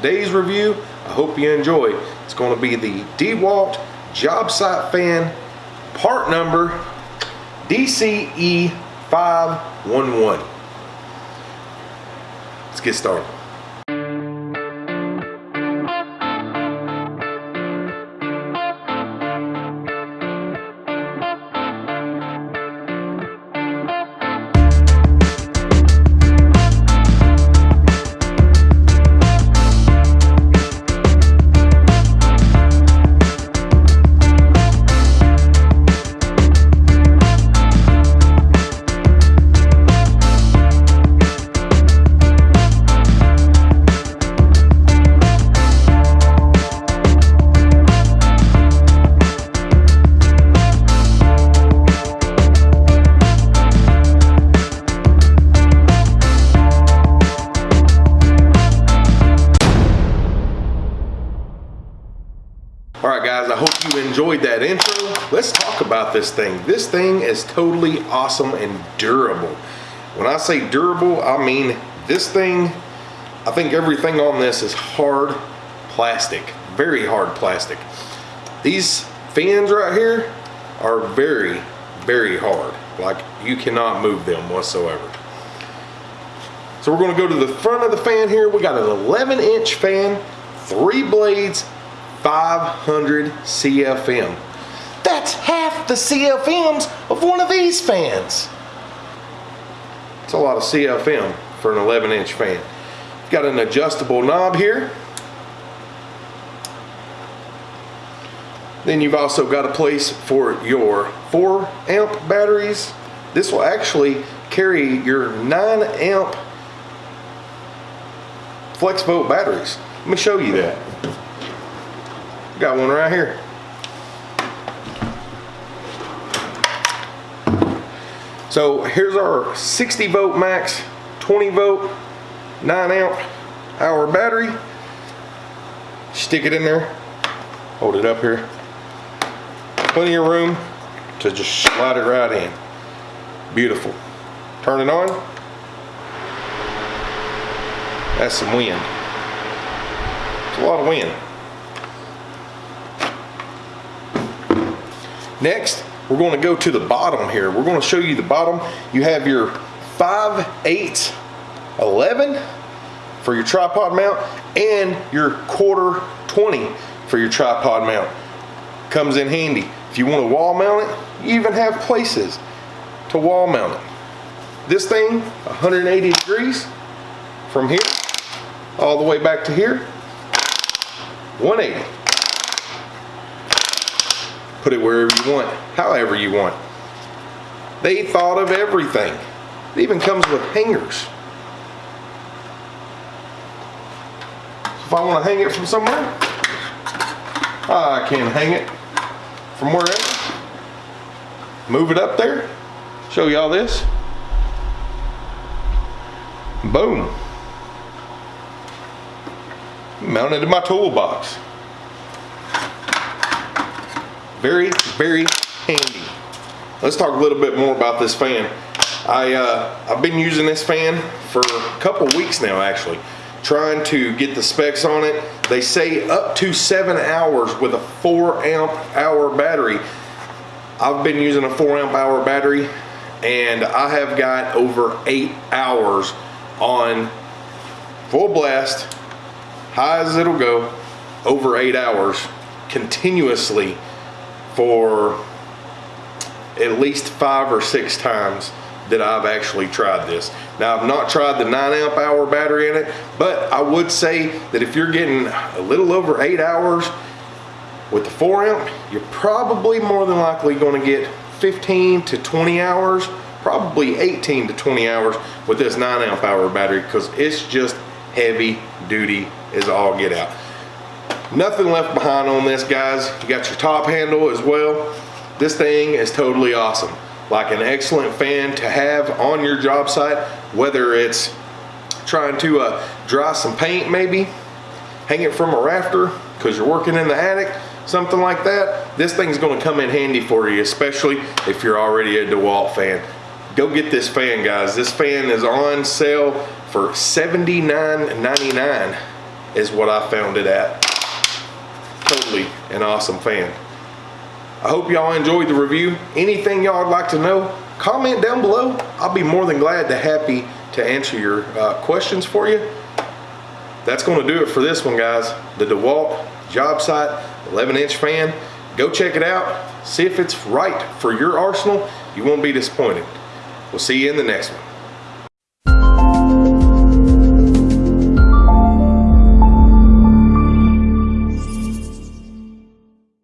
today's review, I hope you enjoy. It's going to be the DeWalt job site fan part number DCE511. Let's get started. All right, guys, I hope you enjoyed that intro. Let's talk about this thing. This thing is totally awesome and durable. When I say durable, I mean this thing, I think everything on this is hard plastic, very hard plastic. These fans right here are very, very hard. Like you cannot move them whatsoever. So we're gonna go to the front of the fan here. We got an 11 inch fan, three blades, 500 CFM. That's half the CFMs of one of these fans. It's a lot of CFM for an 11 inch fan. Got an adjustable knob here. Then you've also got a place for your 4 amp batteries. This will actually carry your 9 amp flex volt batteries. Let me show you that. Got one right here. So here's our 60 volt max, 20 volt, 9 amp hour battery. Stick it in there, hold it up here. Plenty of room to just slide it right in. Beautiful. Turn it on. That's some wind. It's a lot of wind. Next, we're going to go to the bottom here. We're going to show you the bottom. You have your 5, 8, 11 for your tripod mount and your quarter 20 for your tripod mount. Comes in handy. If you want to wall mount it, you even have places to wall mount it. This thing, 180 degrees from here all the way back to here, 180 put it wherever you want, however you want. They thought of everything. It even comes with hangers. If I want to hang it from somewhere, I can hang it from wherever. Move it up there, show y'all this. Boom. Mounted in my toolbox very, very handy. Let's talk a little bit more about this fan. I, uh, I've been using this fan for a couple weeks now actually, trying to get the specs on it. They say up to seven hours with a four amp hour battery. I've been using a four amp hour battery and I have got over eight hours on full blast, high as it'll go, over eight hours continuously for at least five or six times that I've actually tried this. Now I've not tried the nine amp hour battery in it, but I would say that if you're getting a little over eight hours with the four amp, you're probably more than likely gonna get 15 to 20 hours, probably 18 to 20 hours with this nine amp hour battery because it's just heavy duty as all get out. Nothing left behind on this, guys. You got your top handle as well. This thing is totally awesome. Like an excellent fan to have on your job site, whether it's trying to uh, dry some paint maybe, hang it from a rafter because you're working in the attic, something like that. This thing's gonna come in handy for you, especially if you're already a DeWalt fan. Go get this fan, guys. This fan is on sale for $79.99 is what I found it at. Totally an awesome fan. I hope y'all enjoyed the review. Anything y'all would like to know, comment down below. I'll be more than glad to happy to answer your uh, questions for you. That's going to do it for this one, guys. The DeWalt job site 11 inch fan. Go check it out. See if it's right for your arsenal. You won't be disappointed. We'll see you in the next one.